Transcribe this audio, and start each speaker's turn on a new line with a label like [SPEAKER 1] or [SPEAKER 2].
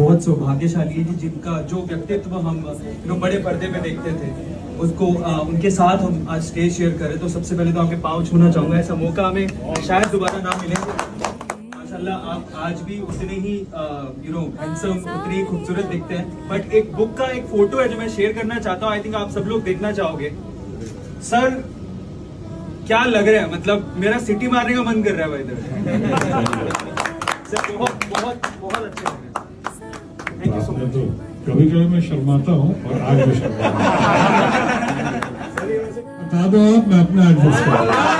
[SPEAKER 1] बहुत सौभाग्यशाली है जी जिनका जो व्यक्तित्व हम know, बड़े पर्दे पे देखते थे उसको आ, उनके साथ हम आज स्टेज शेयर करें। तो सबसे पहले तो आपके पाँव छूना चाहूँगा ऐसा मौका हमें शायद दोबारा ना मिले। माशाल्लाह आप आज भी उतने ही यू नो हैंडसम उतने ही खूबसूरत दिखते हैं। बट एक बुक का एक फ़ोटो है जो मैं शेयर करना चाहता हूँ आई थिंक आप सब लोग देखना चाहोगे। सर क्या लग रहा है? मतलब मेरा सिटी मारने का मन कर रहा है भाई इधर। सर बहुत बहुत बहुत अच्छे लग रहे हैं। थैंक यू तो
[SPEAKER 2] तो कभी कभी मैं शर्माता हूँ और आज भी शर्माता बता दो आप, मैं अपना एडजस्ट कर